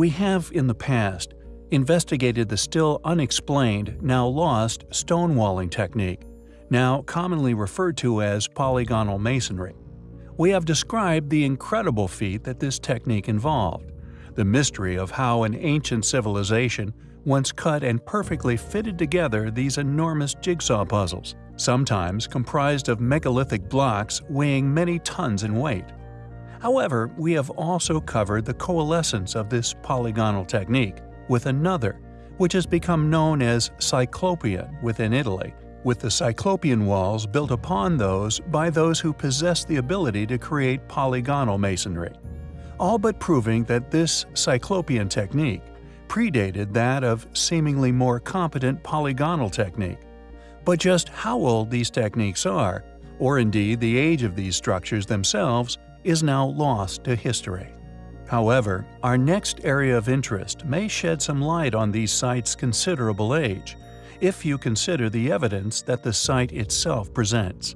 We have, in the past, investigated the still unexplained, now lost, stonewalling technique, now commonly referred to as polygonal masonry. We have described the incredible feat that this technique involved, the mystery of how an ancient civilization once cut and perfectly fitted together these enormous jigsaw puzzles, sometimes comprised of megalithic blocks weighing many tons in weight. However, we have also covered the coalescence of this polygonal technique with another, which has become known as Cyclopean within Italy, with the Cyclopean walls built upon those by those who possess the ability to create polygonal masonry, all but proving that this Cyclopean technique predated that of seemingly more competent polygonal technique. But just how old these techniques are, or indeed the age of these structures themselves, is now lost to history. However, our next area of interest may shed some light on these sites' considerable age, if you consider the evidence that the site itself presents.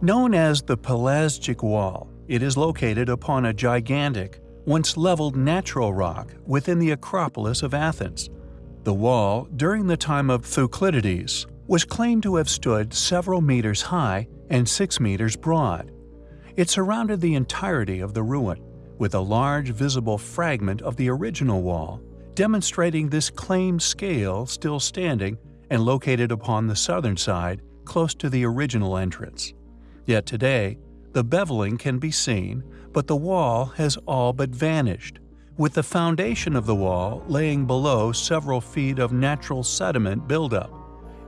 Known as the Pelasgic Wall, it is located upon a gigantic, once leveled natural rock within the Acropolis of Athens. The wall, during the time of Thucydides, was claimed to have stood several meters high and 6 meters broad. It surrounded the entirety of the ruin, with a large visible fragment of the original wall, demonstrating this claimed scale still standing and located upon the southern side close to the original entrance. Yet today, the beveling can be seen, but the wall has all but vanished, with the foundation of the wall laying below several feet of natural sediment buildup,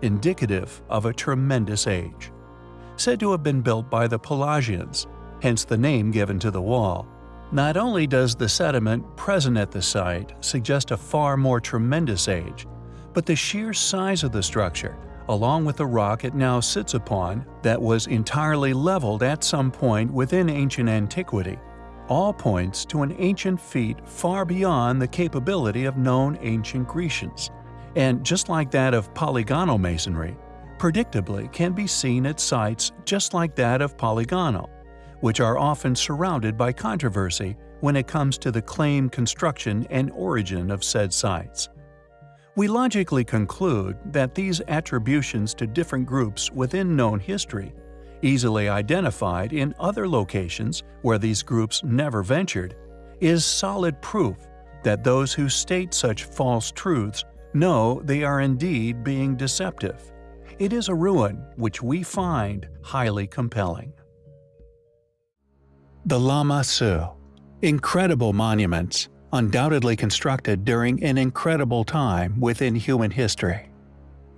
indicative of a tremendous age. Said to have been built by the Pelasgians, hence the name given to the wall. Not only does the sediment present at the site suggest a far more tremendous age, but the sheer size of the structure along with the rock it now sits upon that was entirely leveled at some point within ancient antiquity, all points to an ancient feat far beyond the capability of known ancient Grecians, and just like that of polygonal masonry, predictably can be seen at sites just like that of polygonal, which are often surrounded by controversy when it comes to the claim, construction and origin of said sites. We logically conclude that these attributions to different groups within known history, easily identified in other locations where these groups never ventured, is solid proof that those who state such false truths know they are indeed being deceptive. It is a ruin which we find highly compelling. The Lamassu Incredible monuments undoubtedly constructed during an incredible time within human history.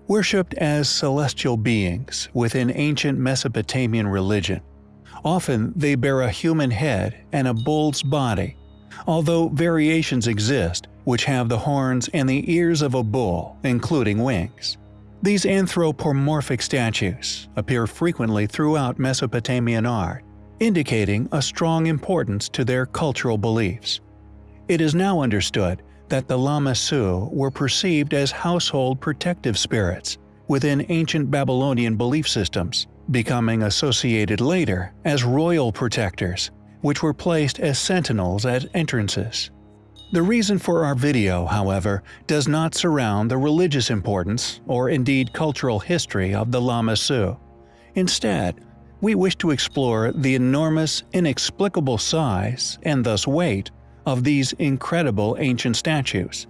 Worshipped as celestial beings within ancient Mesopotamian religion, often they bear a human head and a bull's body, although variations exist which have the horns and the ears of a bull, including wings. These anthropomorphic statues appear frequently throughout Mesopotamian art, indicating a strong importance to their cultural beliefs. It is now understood that the Lamassu were perceived as household protective spirits within ancient Babylonian belief systems, becoming associated later as royal protectors, which were placed as sentinels at entrances. The reason for our video, however, does not surround the religious importance or indeed cultural history of the Lamassu. Instead, we wish to explore the enormous, inexplicable size and thus weight of these incredible ancient statues.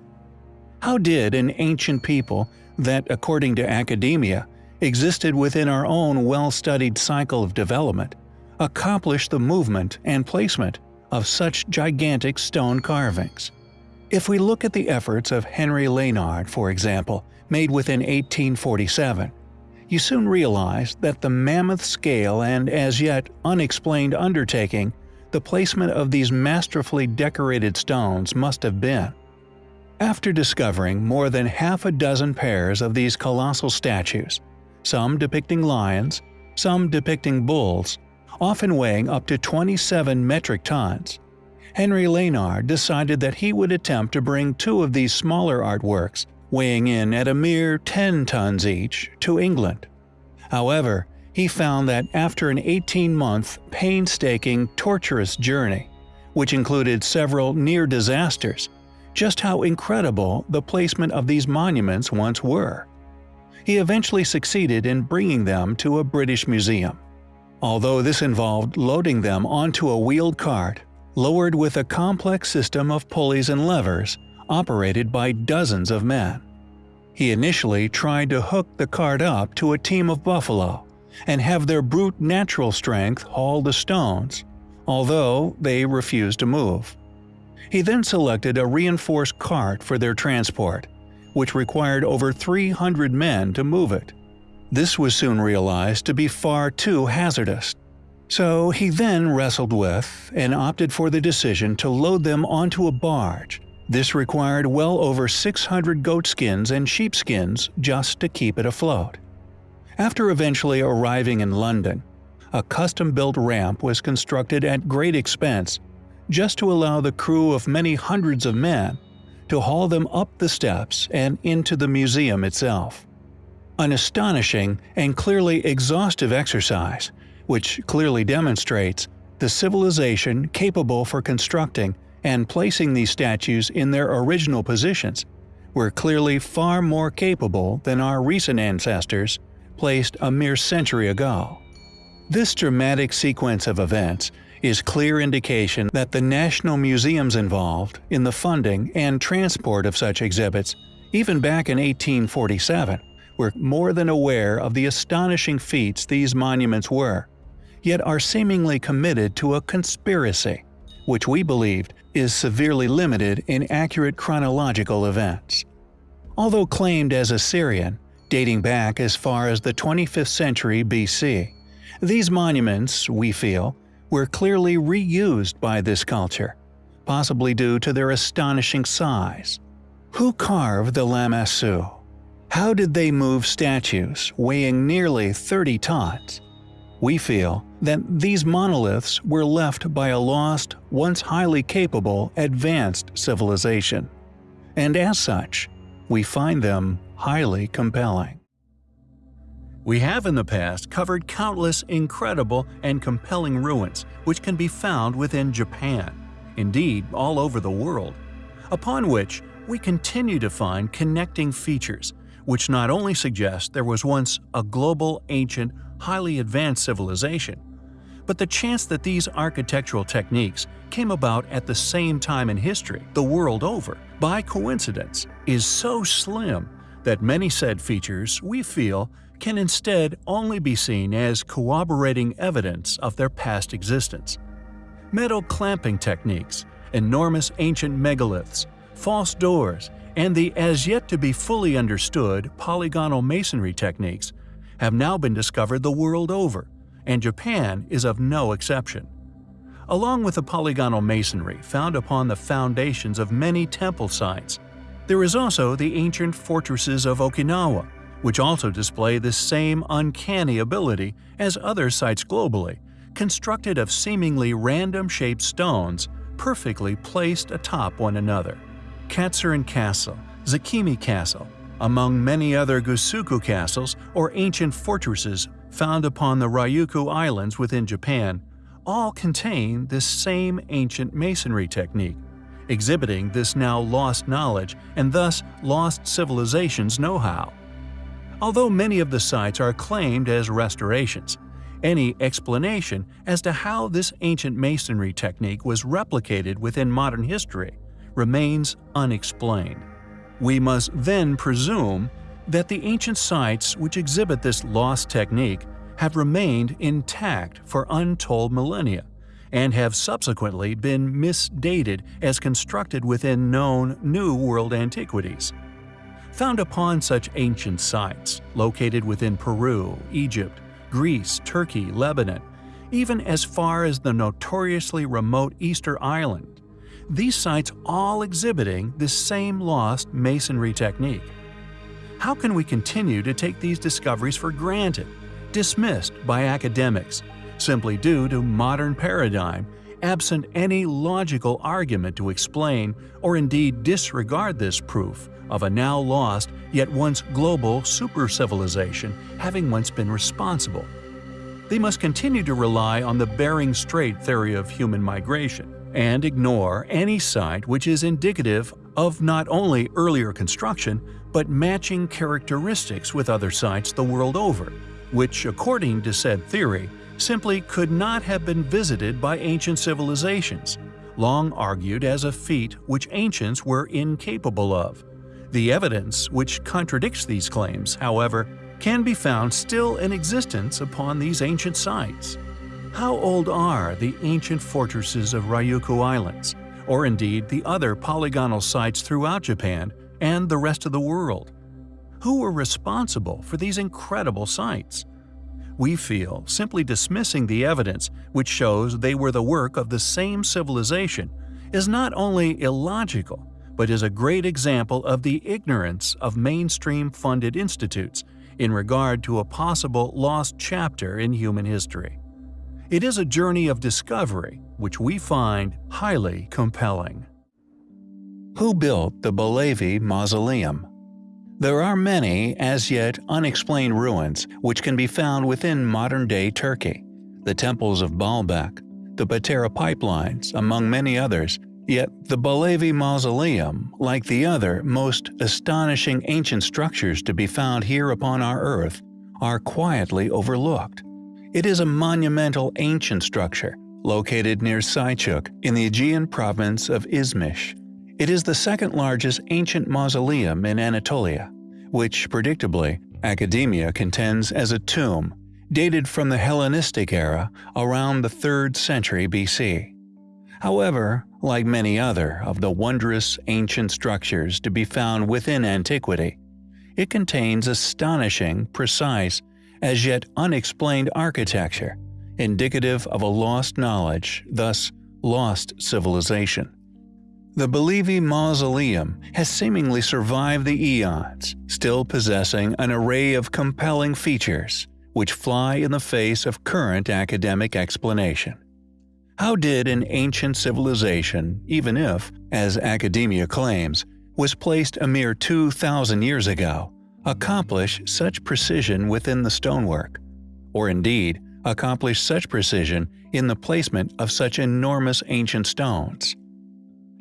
How did an ancient people that, according to academia, existed within our own well-studied cycle of development, accomplish the movement and placement of such gigantic stone carvings? If we look at the efforts of Henry Layard, for example, made within 1847, you soon realize that the mammoth scale and as yet unexplained undertaking the placement of these masterfully decorated stones must have been. After discovering more than half a dozen pairs of these colossal statues, some depicting lions, some depicting bulls, often weighing up to 27 metric tons, Henry Layard decided that he would attempt to bring two of these smaller artworks, weighing in at a mere 10 tons each, to England. However, he found that after an 18-month, painstaking, torturous journey, which included several near disasters, just how incredible the placement of these monuments once were. He eventually succeeded in bringing them to a British museum. Although this involved loading them onto a wheeled cart, lowered with a complex system of pulleys and levers, operated by dozens of men. He initially tried to hook the cart up to a team of buffalo and have their brute natural strength haul the stones, although they refused to move. He then selected a reinforced cart for their transport, which required over 300 men to move it. This was soon realized to be far too hazardous. So he then wrestled with and opted for the decision to load them onto a barge this required well over 600 goatskins and sheepskins just to keep it afloat. After eventually arriving in London, a custom-built ramp was constructed at great expense just to allow the crew of many hundreds of men to haul them up the steps and into the museum itself. An astonishing and clearly exhaustive exercise, which clearly demonstrates the civilization capable for constructing and placing these statues in their original positions were clearly far more capable than our recent ancestors placed a mere century ago. This dramatic sequence of events is clear indication that the national museums involved in the funding and transport of such exhibits, even back in 1847, were more than aware of the astonishing feats these monuments were, yet are seemingly committed to a conspiracy, which we believed is severely limited in accurate chronological events. Although claimed as Assyrian, dating back as far as the 25th century BC, these monuments, we feel, were clearly reused by this culture, possibly due to their astonishing size. Who carved the Lamassu? How did they move statues weighing nearly 30 tons? We feel that these monoliths were left by a lost, once highly capable, advanced civilization. And as such, we find them highly compelling. We have in the past covered countless incredible and compelling ruins which can be found within Japan, indeed all over the world, upon which we continue to find connecting features which not only suggest there was once a global ancient highly advanced civilization. But the chance that these architectural techniques came about at the same time in history, the world over, by coincidence, is so slim that many said features, we feel, can instead only be seen as corroborating evidence of their past existence. Metal clamping techniques, enormous ancient megaliths, false doors, and the as yet to be fully understood polygonal masonry techniques have now been discovered the world over, and Japan is of no exception. Along with the polygonal masonry found upon the foundations of many temple sites, there is also the ancient fortresses of Okinawa, which also display the same uncanny ability as other sites globally, constructed of seemingly random-shaped stones perfectly placed atop one another. Katsuren Castle, Zakimi Castle, among many other Gusuku castles or ancient fortresses found upon the Ryukyu Islands within Japan, all contain this same ancient masonry technique, exhibiting this now lost knowledge and thus lost civilization's know-how. Although many of the sites are claimed as restorations, any explanation as to how this ancient masonry technique was replicated within modern history remains unexplained. We must then presume that the ancient sites which exhibit this lost technique have remained intact for untold millennia, and have subsequently been misdated as constructed within known New World antiquities. Found upon such ancient sites, located within Peru, Egypt, Greece, Turkey, Lebanon, even as far as the notoriously remote Easter Island, these sites all exhibiting the same lost masonry technique. How can we continue to take these discoveries for granted, dismissed by academics, simply due to modern paradigm, absent any logical argument to explain or indeed disregard this proof of a now lost yet once global super-civilization having once been responsible? They must continue to rely on the Bering Strait theory of human migration, and ignore any site which is indicative of not only earlier construction, but matching characteristics with other sites the world over, which, according to said theory, simply could not have been visited by ancient civilizations, long argued as a feat which ancients were incapable of. The evidence which contradicts these claims, however, can be found still in existence upon these ancient sites. How old are the ancient fortresses of Ryukyu Islands, or indeed the other polygonal sites throughout Japan and the rest of the world? Who were responsible for these incredible sites? We feel simply dismissing the evidence which shows they were the work of the same civilization is not only illogical, but is a great example of the ignorance of mainstream funded institutes in regard to a possible lost chapter in human history. It is a journey of discovery which we find highly compelling. Who built the Belevi Mausoleum? There are many as yet unexplained ruins which can be found within modern-day Turkey. The temples of Baalbek, the Patara pipelines, among many others, Yet the Belevi Mausoleum, like the other most astonishing ancient structures to be found here upon our Earth, are quietly overlooked. It is a monumental ancient structure located near Selçuk in the Aegean province of Izmir. It is the second largest ancient mausoleum in Anatolia, which, predictably, academia contends as a tomb dated from the Hellenistic era around the 3rd century BC. However, like many other of the wondrous ancient structures to be found within antiquity, it contains astonishing, precise, as yet unexplained architecture, indicative of a lost knowledge, thus lost civilization. The Belevi Mausoleum has seemingly survived the eons, still possessing an array of compelling features, which fly in the face of current academic explanation. How did an ancient civilization, even if, as academia claims, was placed a mere 2,000 years ago, accomplish such precision within the stonework? Or indeed, accomplish such precision in the placement of such enormous ancient stones?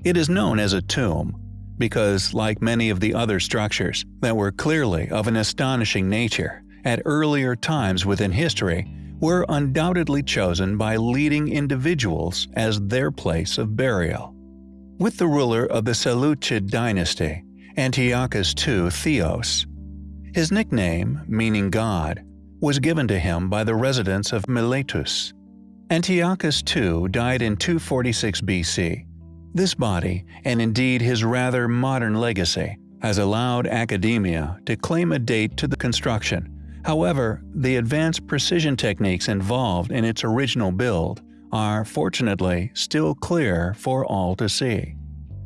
It is known as a tomb, because like many of the other structures that were clearly of an astonishing nature, at earlier times within history, were undoubtedly chosen by leading individuals as their place of burial. With the ruler of the Seleucid dynasty, Antiochus II Theos, his nickname, meaning God, was given to him by the residents of Miletus. Antiochus II died in 246 BC. This body, and indeed his rather modern legacy, has allowed academia to claim a date to the construction However, the advanced precision techniques involved in its original build are, fortunately, still clear for all to see.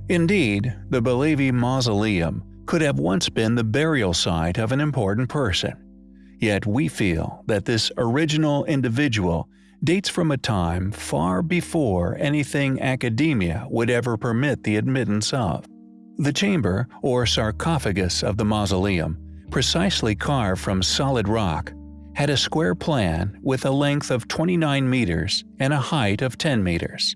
Indeed, the Belevi Mausoleum could have once been the burial site of an important person. Yet we feel that this original individual dates from a time far before anything academia would ever permit the admittance of. The chamber, or sarcophagus of the mausoleum, precisely carved from solid rock, had a square plan with a length of 29 meters and a height of 10 meters.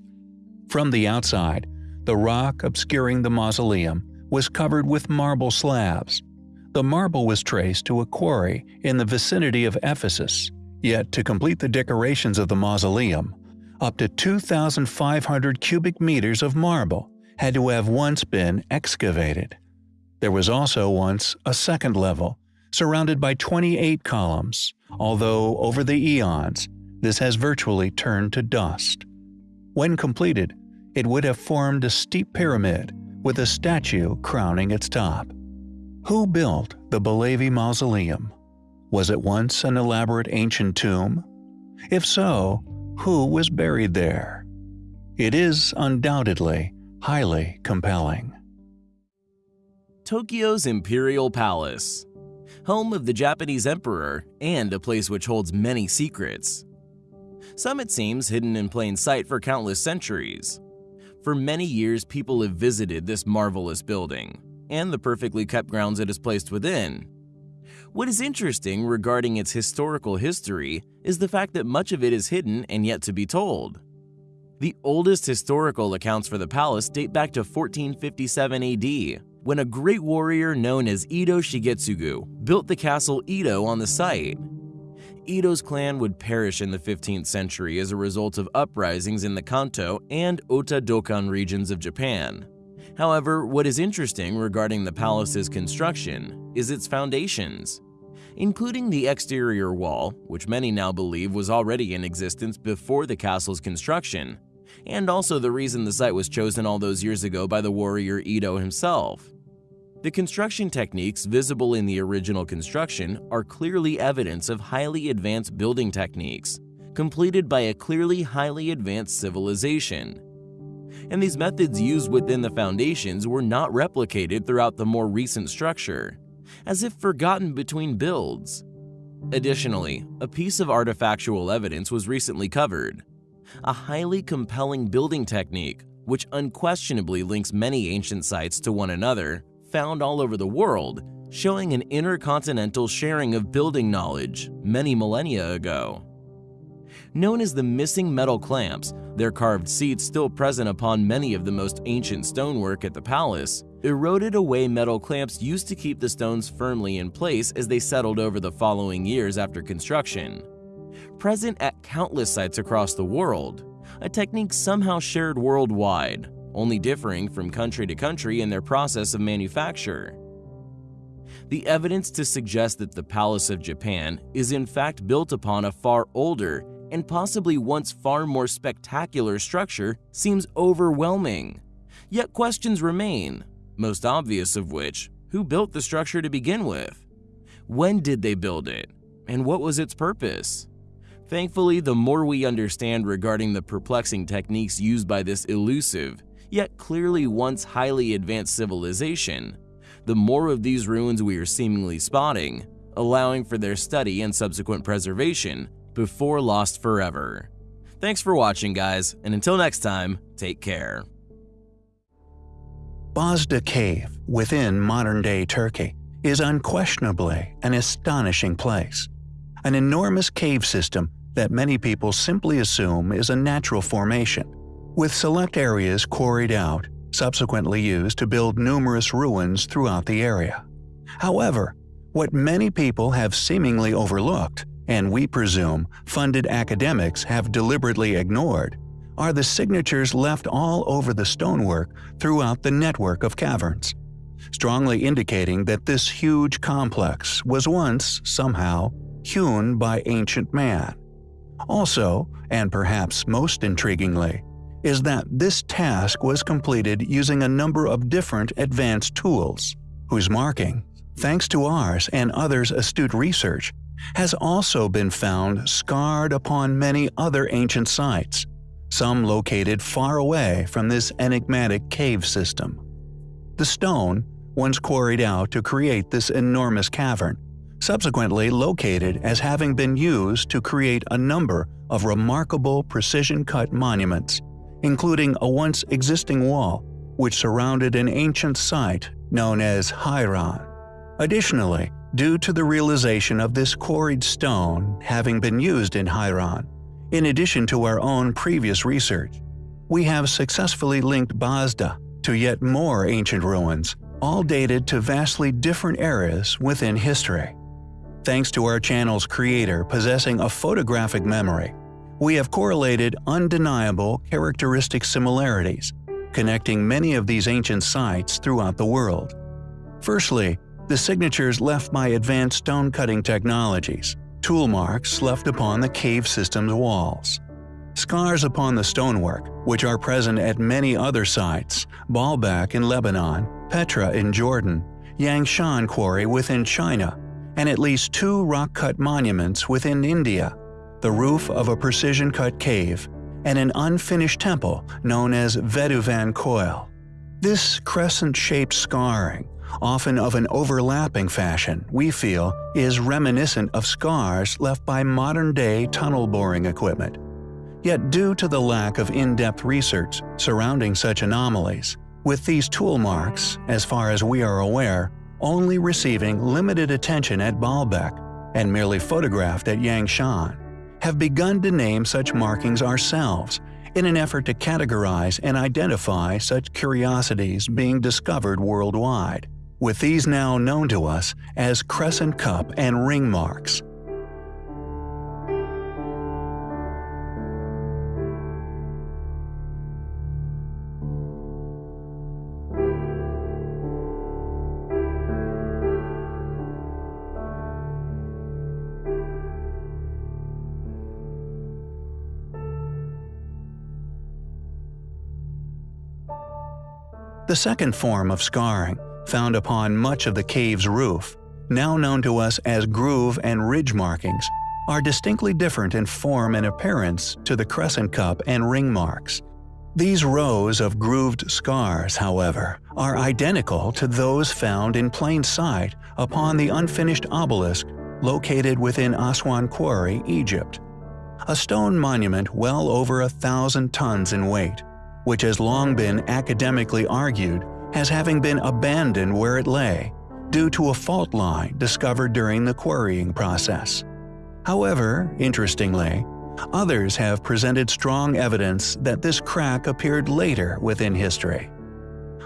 From the outside, the rock obscuring the mausoleum was covered with marble slabs. The marble was traced to a quarry in the vicinity of Ephesus, yet to complete the decorations of the mausoleum, up to 2,500 cubic meters of marble had to have once been excavated. There was also once a second level, surrounded by 28 columns, although over the eons, this has virtually turned to dust. When completed, it would have formed a steep pyramid with a statue crowning its top. Who built the Belevi Mausoleum? Was it once an elaborate ancient tomb? If so, who was buried there? It is undoubtedly highly compelling. Tokyo's Imperial Palace, home of the Japanese Emperor and a place which holds many secrets. Some, it seems, hidden in plain sight for countless centuries. For many years, people have visited this marvelous building, and the perfectly kept grounds it is placed within. What is interesting regarding its historical history is the fact that much of it is hidden and yet to be told. The oldest historical accounts for the palace date back to 1457 AD, when a great warrior known as Edo Shigetsugu built the castle Ito on the site. Ito's clan would perish in the 15th century as a result of uprisings in the Kanto and Ota Dokan regions of Japan. However, what is interesting regarding the palace's construction is its foundations. Including the exterior wall, which many now believe was already in existence before the castle's construction, and also the reason the site was chosen all those years ago by the warrior Ito himself. The construction techniques visible in the original construction are clearly evidence of highly advanced building techniques, completed by a clearly highly advanced civilization. And these methods used within the foundations were not replicated throughout the more recent structure, as if forgotten between builds. Additionally, a piece of artifactual evidence was recently covered, a highly compelling building technique which unquestionably links many ancient sites to one another found all over the world, showing an intercontinental sharing of building knowledge many millennia ago. Known as the missing metal clamps, their carved seats still present upon many of the most ancient stonework at the palace, eroded away metal clamps used to keep the stones firmly in place as they settled over the following years after construction. Present at countless sites across the world, a technique somehow shared worldwide, only differing from country to country in their process of manufacture. The evidence to suggest that the Palace of Japan is in fact built upon a far older and possibly once far more spectacular structure seems overwhelming. Yet questions remain, most obvious of which, who built the structure to begin with? When did they build it? And what was its purpose? Thankfully, the more we understand regarding the perplexing techniques used by this elusive, yet clearly once highly advanced civilization, the more of these ruins we are seemingly spotting, allowing for their study and subsequent preservation before lost forever. Thanks for watching guys, and until next time, take care. Bazda Cave, within modern-day Turkey, is unquestionably an astonishing place. An enormous cave system that many people simply assume is a natural formation, with select areas quarried out, subsequently used to build numerous ruins throughout the area. However, what many people have seemingly overlooked, and we presume funded academics have deliberately ignored, are the signatures left all over the stonework throughout the network of caverns, strongly indicating that this huge complex was once, somehow, hewn by ancient man. Also, and perhaps most intriguingly, is that this task was completed using a number of different advanced tools, whose marking, thanks to ours and others' astute research, has also been found scarred upon many other ancient sites, some located far away from this enigmatic cave system. The stone, once quarried out to create this enormous cavern, subsequently located as having been used to create a number of remarkable precision-cut monuments including a once existing wall which surrounded an ancient site known as Haran. Additionally, due to the realization of this quarried stone having been used in Haran, in addition to our own previous research, we have successfully linked Bazda to yet more ancient ruins, all dated to vastly different eras within history. Thanks to our channel's creator possessing a photographic memory, we have correlated undeniable characteristic similarities, connecting many of these ancient sites throughout the world. Firstly, the signatures left by advanced stone-cutting technologies, tool marks left upon the cave system's walls. Scars upon the stonework, which are present at many other sites, Baalbek in Lebanon, Petra in Jordan, Yangshan Quarry within China, and at least two rock-cut monuments within India the roof of a precision-cut cave, and an unfinished temple known as Vettuvan Koil. This crescent-shaped scarring, often of an overlapping fashion, we feel is reminiscent of scars left by modern-day tunnel boring equipment. Yet due to the lack of in-depth research surrounding such anomalies, with these tool marks, as far as we are aware, only receiving limited attention at Baalbek and merely photographed at Yangshan, have begun to name such markings ourselves in an effort to categorize and identify such curiosities being discovered worldwide, with these now known to us as crescent cup and ring marks. The second form of scarring, found upon much of the cave's roof, now known to us as groove and ridge markings, are distinctly different in form and appearance to the crescent cup and ring marks. These rows of grooved scars, however, are identical to those found in plain sight upon the unfinished obelisk located within Aswan Quarry, Egypt. A stone monument well over a thousand tons in weight, which has long been academically argued as having been abandoned where it lay, due to a fault line discovered during the quarrying process. However, interestingly, others have presented strong evidence that this crack appeared later within history.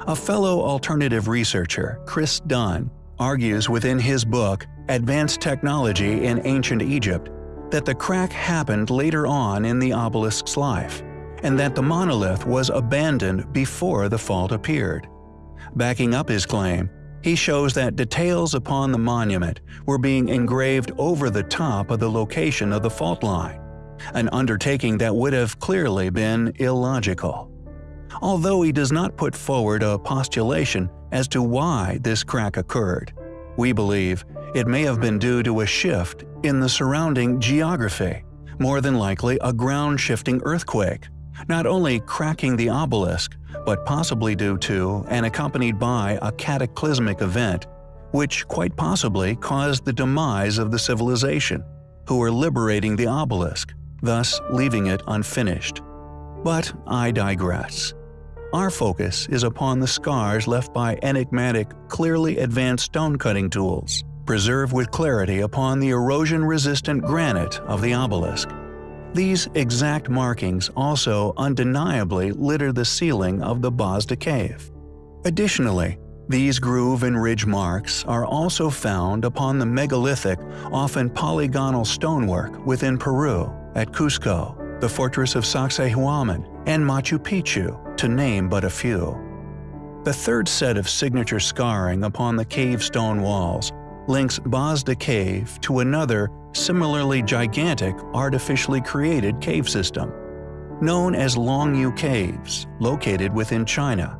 A fellow alternative researcher, Chris Dunn, argues within his book Advanced Technology in Ancient Egypt that the crack happened later on in the obelisk's life and that the monolith was abandoned before the fault appeared. Backing up his claim, he shows that details upon the monument were being engraved over the top of the location of the fault line, an undertaking that would have clearly been illogical. Although he does not put forward a postulation as to why this crack occurred, we believe it may have been due to a shift in the surrounding geography, more than likely a ground-shifting earthquake, not only cracking the obelisk, but possibly due to and accompanied by a cataclysmic event, which quite possibly caused the demise of the civilization, who were liberating the obelisk, thus leaving it unfinished. But I digress. Our focus is upon the scars left by enigmatic, clearly advanced stone cutting tools, preserved with clarity upon the erosion-resistant granite of the obelisk. These exact markings also undeniably litter the ceiling of the Bazda cave. Additionally, these groove and ridge marks are also found upon the megalithic, often polygonal stonework within Peru, at Cusco, the fortress of Sacsayhuaman, and Machu Picchu, to name but a few. The third set of signature scarring upon the cave stone walls links Bazda Cave to another similarly gigantic artificially created cave system, known as Longyou Caves, located within China.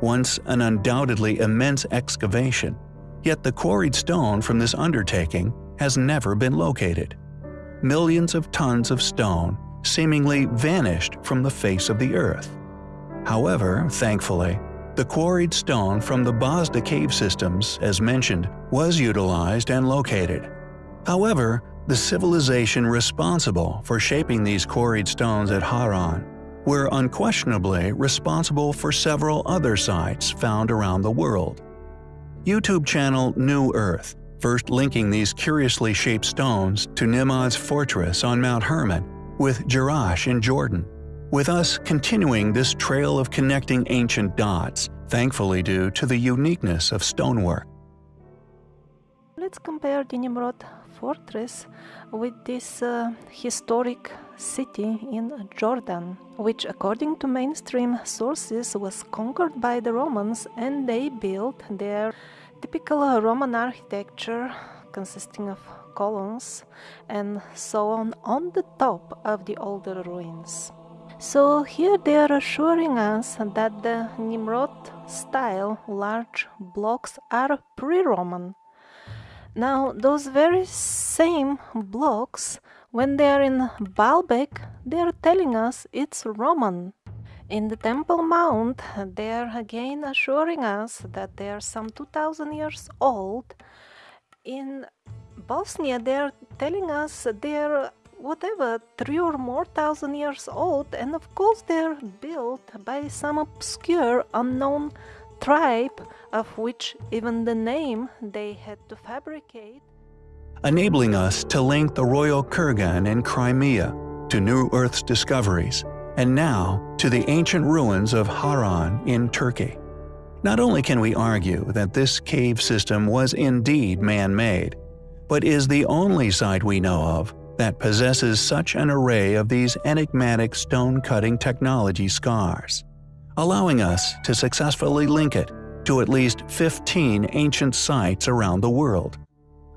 Once an undoubtedly immense excavation, yet the quarried stone from this undertaking has never been located. Millions of tons of stone seemingly vanished from the face of the earth. However, thankfully, the quarried stone from the Bazda cave systems, as mentioned, was utilized and located. However, the civilization responsible for shaping these quarried stones at Haran were unquestionably responsible for several other sites found around the world. YouTube channel New Earth, first linking these curiously shaped stones to Nimrod's fortress on Mount Hermon, with Jerash in Jordan, with us continuing this trail of connecting ancient dots, thankfully due to the uniqueness of stonework. Let's compare the Nimrod fortress with this uh, historic city in Jordan, which, according to mainstream sources, was conquered by the Romans and they built their typical Roman architecture consisting of columns and so on on the top of the older ruins. So here they are assuring us that the Nimrod style large blocks are pre-Roman. Now those very same blocks when they are in Baalbek they are telling us it's Roman. In the Temple Mount they are again assuring us that they are some 2000 years old. In Bosnia they are telling us they are whatever, three or more thousand years old, and of course they're built by some obscure, unknown tribe of which even the name they had to fabricate. Enabling us to link the Royal Kurgan in Crimea to New Earth's discoveries and now to the ancient ruins of Haran in Turkey. Not only can we argue that this cave system was indeed man-made, but is the only site we know of that possesses such an array of these enigmatic stone-cutting technology scars, allowing us to successfully link it to at least 15 ancient sites around the world.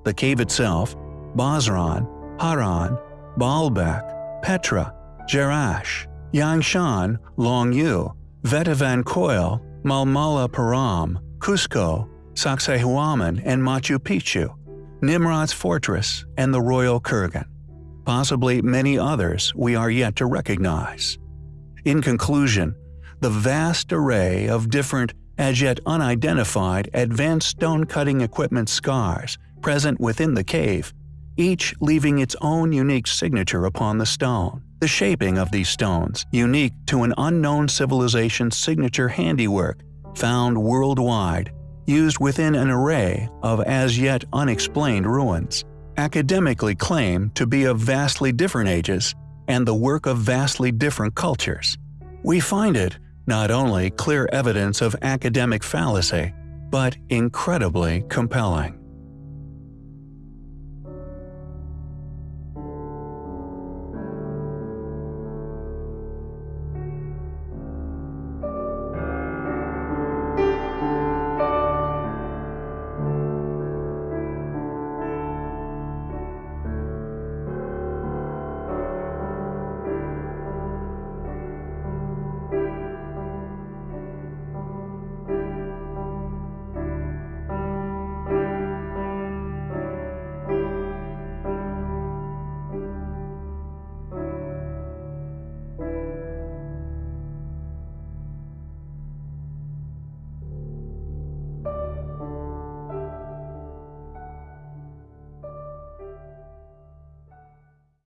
The cave itself, Basran, Haran, Baalbek, Petra, Jerash, Yangshan, Longyou, Vettuvan Koil, Mamallapuram, Cusco, Sacsayhuaman and Machu Picchu, Nimrod's Fortress, and the Royal Kurgan. Possibly many others we are yet to recognize. In conclusion, the vast array of different, as yet unidentified, advanced stone-cutting equipment scars present within the cave, each leaving its own unique signature upon the stone. The shaping of these stones, unique to an unknown civilization's signature handiwork, found worldwide, used within an array of as yet unexplained ruins, academically claim to be of vastly different ages and the work of vastly different cultures. We find it not only clear evidence of academic fallacy, but incredibly compelling.